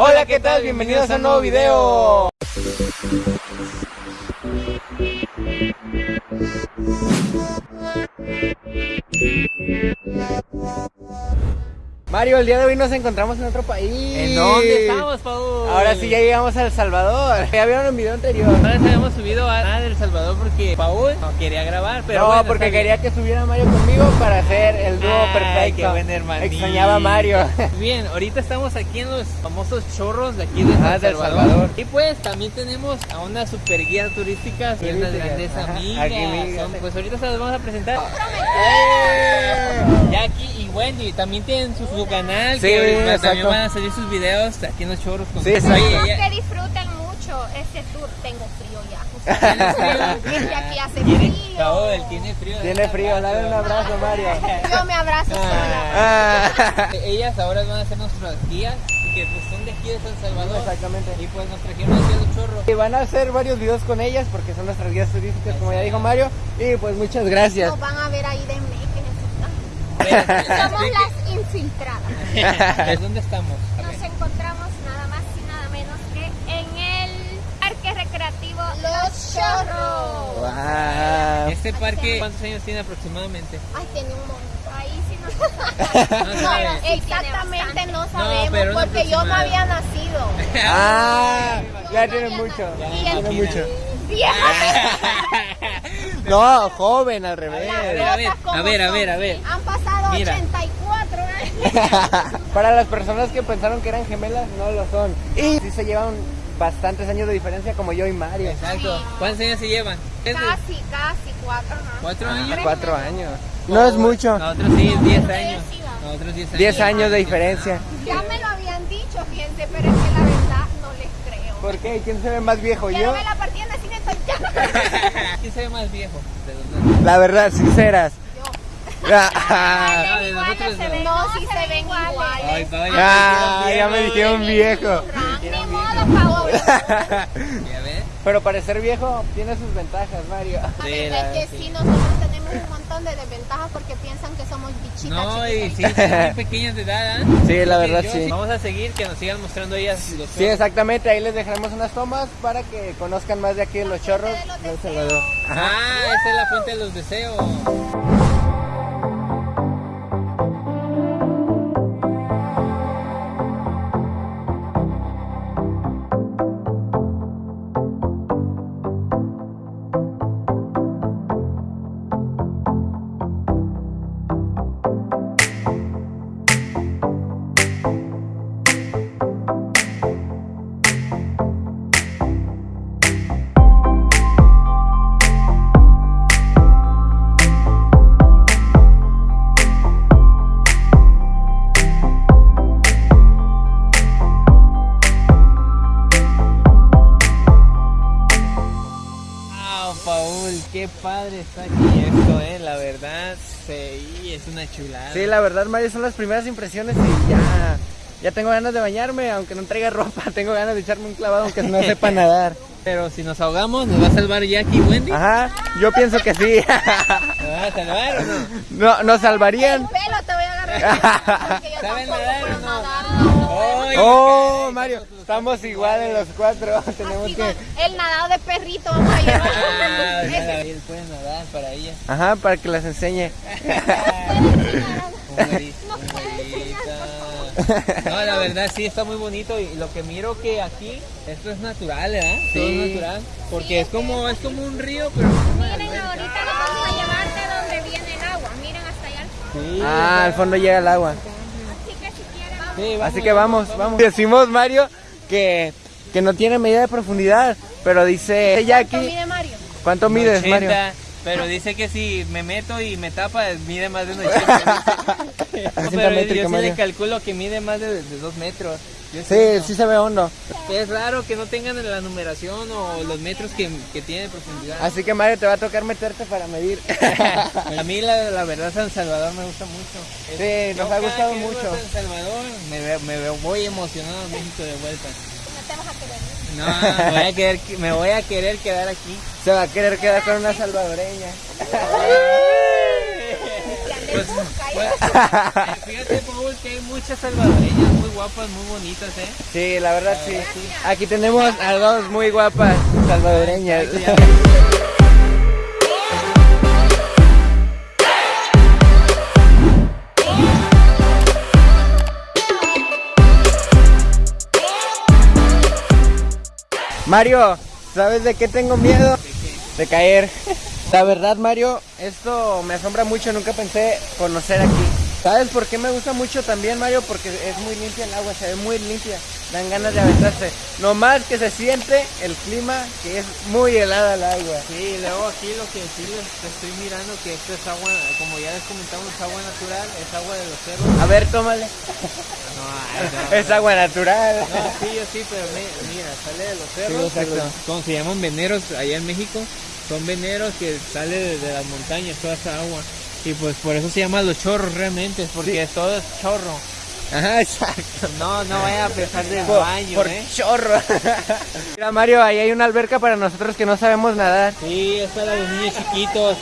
Hola, ¿qué tal? Bienvenidos a un nuevo video. Mario, el día de hoy nos encontramos en otro país. ¿En dónde estamos, Paul? Ahora sí ya llegamos a El Salvador. Ya vieron un video anterior. Ahora habíamos subido a El Salvador porque Paul no quería grabar, pero no, bueno, porque quería que subiera Mario conmigo para hacer el Ay, qué buen hermanito. Extrañaba a Mario. Bien, ahorita estamos aquí en los famosos chorros de aquí de Ah, El del Salvador. Salvador. Y pues también tenemos a una super guía turística, que es grandes ajá. amigas. Aquí, amigas. Son- pues ahorita se las vamos a presentar. ¡Eh! Jackie y Wendy también tienen su, su canal, Sí, que exacto. también van a salir sus videos aquí en los chorros. Con Sí, exacto. Oye, Espero ella- que disfruten mucho este tour. Tengo frío Tiene, frío. Tiene frío. Tiene frío, dale un abrazo, Mario. Yo me abrazo sola. Ah. Ellas ahora van a ser nuestras guías, que pues son de aquí de San Salvador. Exactamente. Y pues nos trajeron aquí a los chorros. Y van a hacer varios videos con ellas porque son nuestras guías turísticas, como ya dijo Mario. Y pues muchas gracias. Nos van a ver ahí de. Pero, Somos ¿de las infiltradas. qué- ¿Es dónde estamos? A Nos ver. encontramos nada más y nada menos que en el parque recreativo Los Chorros. Este parque, ¿cuántos años tiene aproximadamente? Ay, tiene un montón. Ahí sí no No No, exactamente no No, sabemos porque yo no había nacido. Ah, ya tiene mucho. Y Tiene mucho. No, joven, al revés. A ver, a ver, Cosas como a ver, a son. ver, a ver. Han pasado Mira. 84 años. Para las personas que pensaron que eran gemelas, no lo son. Y sí se llevan bastantes años de diferencia como yo y Mario. Exacto. ¿Cuántos años se llevan? ¿Es de Casi, casi cuatro. ajá. ¿Cuatro Ah, años? cuatro años. No es mucho. Nosotros sí, diez años. Nosotros diez años. Diez años de diferencia. Ya me lo habían dicho, fíjense, pero es que la verdad no les creo. ¿Por qué? ¿Quién se ve más viejo? ¿Yo? no me la partí en nacimiento ya. ¿Quién se ve más viejo? La verdad, sinceras. Ah, Ah, nosotros se no. ven, no, si se ven iguales. Ay, pa, Ah, ya me dijeron viejo. Ni modo, Paola. Pero parecer viejo tiene sus ventajas, Mario. Sí, es la- que sí. sí, nosotros tenemos un montón de desventajas porque piensan que somos bichitas No, y chiquitas. sí, son muy pequeñas de edad, ¿eh? Sí, la verdad, sí. Vamos a seguir, que nos sigan mostrando ellas los Sí, exactamente. Ahí les dejaremos unas tomas para que conozcan más de aquí en los chorros de los de deseos. Salvador. Ah, esa es la fuente de los deseos. Paul, qué padre está aquí esto, eh. La verdad, sí, es una chulada. Sí, la verdad, Mario, son las primeras impresiones y ya, ya tengo ganas de bañarme, aunque no traiga ropa, tengo ganas de echarme un clavado aunque no sepa nadar. Pero si nos ahogamos, ¿nos va a salvar Jackie y Wendy? Ajá, yo pienso que sí. ¿Nos va a salvar o no? No, nos salvarían. El pelo te voy a agarrar. ¿Saben nadar o no? nadar. ¡Ay, Oh, Mario, estamos iguales los cuatro. Tenemos que. El nadado de perrito vamos a llevar. Ah, Ese nada, él puede nadar para ella. Ajá, para que las enseñe. No, la verdad sí está muy bonito y lo que miro que aquí esto es natural, ¿verdad? Todo Sí. es natural, porque Sí, es es como es como un río, pero Miren, ahorita les vamos a llevar de donde viene el agua. Miren hasta allá. Sí, Ah, al fondo llega el agua. Así que vamos. sí, Así que vamos, vamos. Decimos, Mario, que, que no tiene medida de profundidad, pero dice ¿Cuánto Jackie. mide Mario? ¿Cuánto mides, Mario? 80, Pero dice que si me meto y me tapa, mide más de un 80. No, pero yo sí Mario. le calculo que mide más de, de dos metros. Sí, sí se ve hondo. Es raro que no tengan la numeración o los metros que, que tiene de profundidad. Así que Mario te va a tocar meterte para medir. A mí la, la verdad San Salvador me gusta mucho. Sí, nos Yo ha cada gustado mucho. a San Salvador me, veo- me veo muy emocionado en México de vuelta. No te vas a querer. No, me voy a querer, me voy a querer quedar aquí. Se va a querer quedar con una salvadoreña. Pues, fíjate, Paul, que hay muchas salvadoreñas muy guapas, muy bonitas, ¿eh? Sí, la verdad sí. Aquí tenemos a dos muy guapas salvadoreñas. Mario, ¿sabes de qué tengo miedo? De caer. La verdad, Mario, esto me asombra mucho. Nunca pensé conocer aquí. ¿Sabes por qué me gusta mucho también, Mario? Porque es muy limpia el agua, se ve muy limpia. Dan ganas de aventarse. No más que se siente el clima, que es muy helada el agua. Sí, luego aquí lo que sí les estoy mirando que esto es agua, como ya les comentamos, es agua natural, es agua de los cerros. A ver, tómale. No, ay, no, Es agua natural. No, sí, yo sí, pero mi- mira, sale de los cerros. exacto. pero ¿Cómo se llaman veneros allá en México? Son veneros que sale de, de las montañas, toda esa agua. Y pues por eso se llaman los chorros realmente, porque todo es chorro. Ajá, exacto. No, no vaya a pensar del Por, baño, por ¿eh? chorro. Mira, Mario, ahí hay una alberca para nosotros que no sabemos nadar. Sí, es para los niños chiquitos.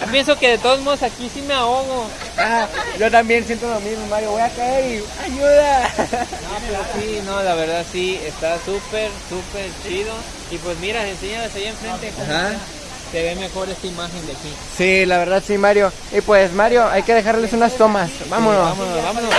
Yo pienso que de todos modos aquí sí me ahogo. Ah, yo también siento lo mismo, Mario. Voy a caer y ayuda. No, pero sí, no, la verdad sí, está súper, súper chido. Y pues mira, enséñales ahí enfrente cómo Ajá. Se ve mejor esta imagen de aquí. Sí, la verdad sí, Mario. Y pues, Mario, hay que dejarles unas tomas. Vámonos. Sí, vámonos, vámonos.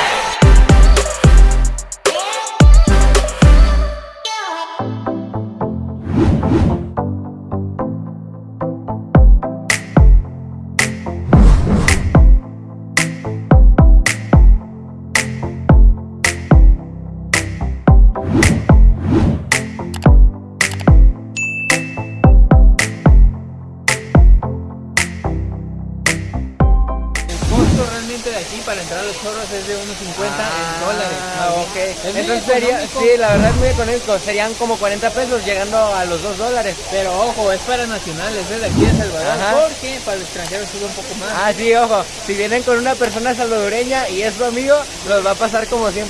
Los chorros es de 1.50 en dólares. Ah, ok. Es Entonces sería, sí, la verdad es muy económico. Serían como 40 pesos llegando a los 2 dólares. Pero ojo, es para nacionales, es de aquí de Salvador. Ajá. Porque para el extranjero sube un poco más. Ah, sí, ojo. Si vienen con una persona salvadoreña y es su amigo, los va a pasar como 100%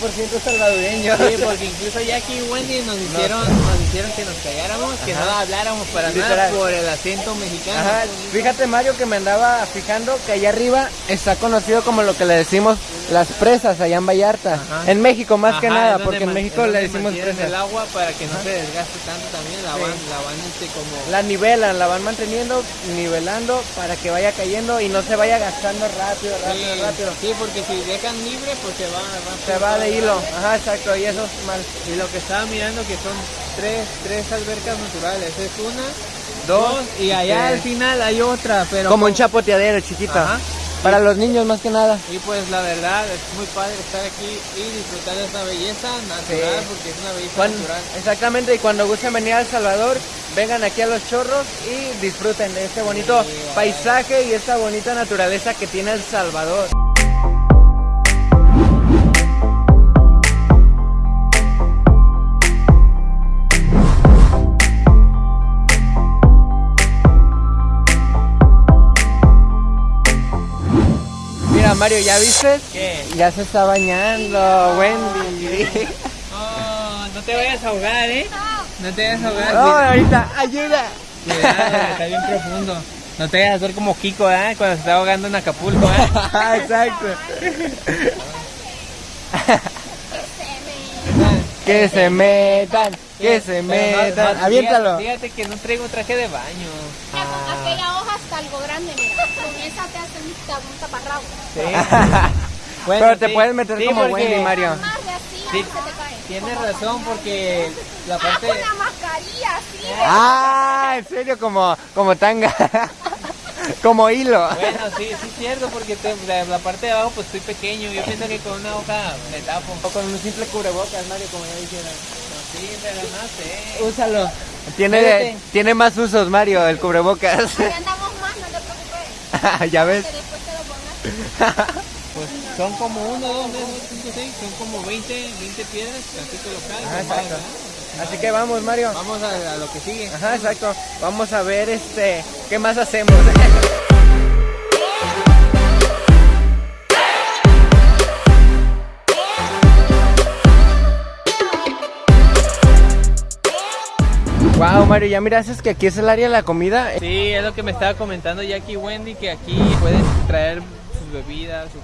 salvadoreños. Sí, porque incluso Jackie y Wendy nos hicieron, nos hicieron que nos calláramos, que Ajá. no habláramos para nada Literal. por el acento mexicano. Ajá, fíjate Mario que me andaba fijando que allá arriba está conocido como lo que le decimos las presas allá en Vallarta. En México más que Ajá, nada, porque en México le decimos el agua para que no se desgaste tanto también, la Sí. van, la van este como... La nivelan, la van manteniendo, nivelando para que vaya cayendo y no se vaya gastando rápido, rápido, sí, rápido. sí, porque si dejan libre, pues se va, Se va de hilo. Ajá, exacto, y eso es mal. Y lo que estaba mirando que son tres, tres albercas naturales, es una, Dos, dos, y allá al final hay otra, pero... Como un chapoteadero chiquito. Ajá. Para los niños más que nada. Y pues la verdad es muy padre estar aquí y disfrutar de esta belleza natural, Sí. porque es una belleza Cuando- natural. exactamente, y cuando gusten venir a El Salvador, vengan aquí a Los Chorros y disfruten de este bonito Sí, paisaje y esta bonita naturaleza que tiene El Salvador. Mario, ¿ya viste? ¿Qué? Ya se está bañando, Wendy. Oh, no te vayas a ahogar, ¿eh? No te vayas a ahogar. No, ahorita, ayuda. Cuidado, está bien profundo. No te vayas a hacer como Kiko, ¿eh? Cuando se está ahogando en Acapulco, ¿eh? Exacto. Que se metan, que se no, metan. no, Aviéntalo. Fíjate, fíjate que no traigo traje de baño. Mira, con aquella hoja está algo grande, mira. Con esa te hacen un taparrabo. Bueno, Pero te sí, puedes meter sí, como porque Wendy, Mario. Más de así, Sí. ahí se te cae. Tienes razón, porque la Ah, parte... con la mascarilla, sí. Ah, en serio, como, como tanga. Como hilo. Bueno, sí, sí es cierto, porque te- la, la parte de abajo pues estoy pequeño. Yo pienso que con una hoja me tapo. O con un simple cubrebocas, Mario, como ya dijeron. Sí, pero no sé. Úsalo. Tiene, tiene más usos, Mario, el cubrebocas. Si andamos más, no te preocupes. ya ves. Pues son como 1, 2, 3, 4, 5, 6, son como 20, 20 piedras, exacto. Así que vamos, Mario. Vamos a, a lo que sigue. Ajá, exacto. Vamos a ver este, qué más hacemos. Wow, Mario, ya miraste que aquí es el área de la comida. Sí, es lo que me estaba comentando Jackie Wendy, que aquí pueden traer sus bebidas, su.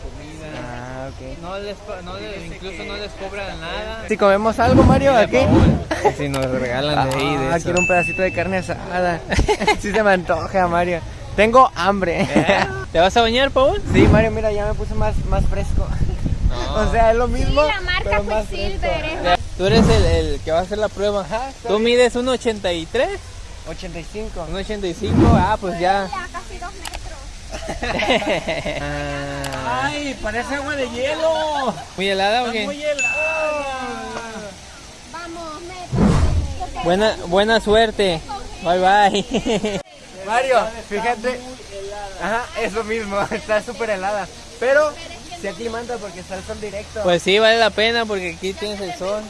No les, pa- no les- incluso no les cobran nada. Si comemos algo, Mario, aquí. Si nos regalan de ahí, de Ah, eso. quiero un pedacito de carne asada. sí se me antoja, Mario. Tengo hambre. ¿Eh? ¿Te vas a bañar, Paul? Sí, Mario, mira, ya me puse más, más fresco. O sea, es lo Sí, mismo. la marca pero más Quicksilver fresco. es Tú eres el, el que va a hacer la prueba. Ajá, ¿Tú mides 1.83? 85. 1.85, ah, pues ya. Ya casi dos metros. ¡Ay, parece agua de hielo! ¿Muy helada o qué? Vamos, métete. Buena, buena suerte. Bye bye. Mario, fíjate. Ajá, es lo mismo, está súper helada. Pero se aclimanta porque está el sol directo. Pues sí, vale la pena porque aquí tienes el sol.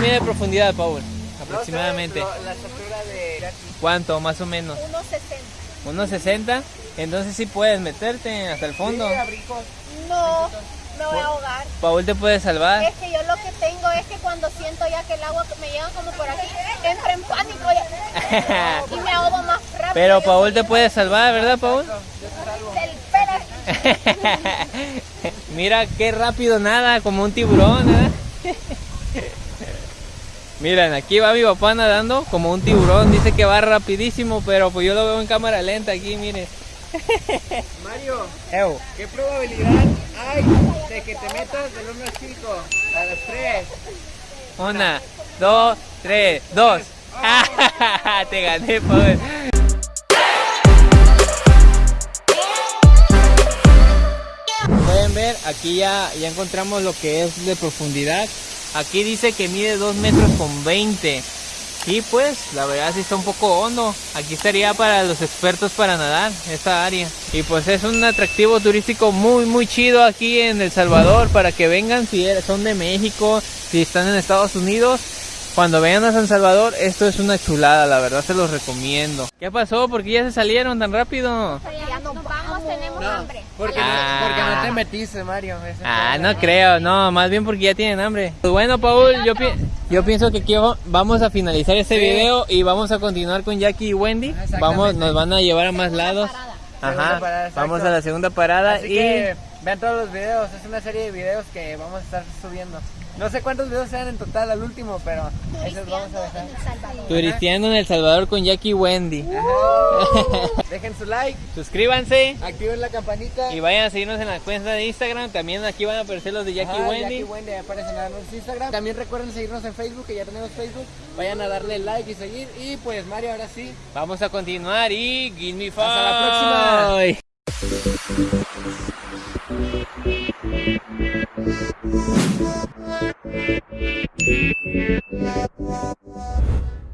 Mide de profundidad, Paul? Aproximadamente. No la de. ¿Cuánto, más o menos? 1.60. ¿1.60? Entonces sí puedes meterte hasta el fondo. No, me voy a ahogar. Paul te puede salvar. Es que yo lo que tengo es que cuando siento ya que el agua me llega como por aquí, entro en pánico y me ahogo más rápido. Pero Paul te puede salvar, ¿verdad, Paul? Mira qué rápido nada, como un tiburón, ¿eh? Miren, aquí va mi papá nadando como un tiburón. Dice que va rapidísimo, pero pues yo lo veo en cámara lenta aquí, miren. Mario, Ew. ¿qué probabilidad hay de que te metas del 1 al 5 a las 3? Una, dos, tres, dos. te gané, Paul. Pueden ver, aquí ya, ya encontramos lo que es de profundidad. Aquí dice que mide 2 metros con 20. Y pues, la verdad sí está un poco hondo. Aquí estaría para los expertos para nadar, esta área. Y pues es un atractivo turístico muy, muy chido aquí en El Salvador para que vengan si son de México, si están en Estados Unidos. Cuando vengan a San Salvador, esto es una chulada, la verdad se los recomiendo. ¿Qué pasó? ¿Por qué ya se salieron tan rápido? Ya nos tenemos hambre. Porque, Ah. no, porque no te metiste, Mario. Ah, problema. no creo, no, más bien porque ya tienen hambre. Pues bueno, Paul, yo, pi- yo pienso que aquí va- vamos a finalizar este Sí. video y vamos a continuar con Jackie y Wendy. Exactamente. Vamos, nos van a llevar a más lados. Ajá, parada, vamos a la segunda parada Así y que vean todos los videos, es una serie de videos que vamos a estar subiendo. No sé cuántos videos sean en total al último, pero esos vamos a dejar. turisteando en El Salvador con Jackie Wendy. Dejen su like, Suscríbanse activen la campanita. y vayan a seguirnos en la cuenta de Instagram. También aquí van a aparecer los de Jackie Ajá, Wendy. Jackie Wendy aparecen en nuestro Instagram. También recuerden seguirnos en Facebook, que ya tenemos Facebook. Vayan a darle like y seguir. Y pues Mario, ahora sí. Vamos a continuar y give me Hasta la Thank you.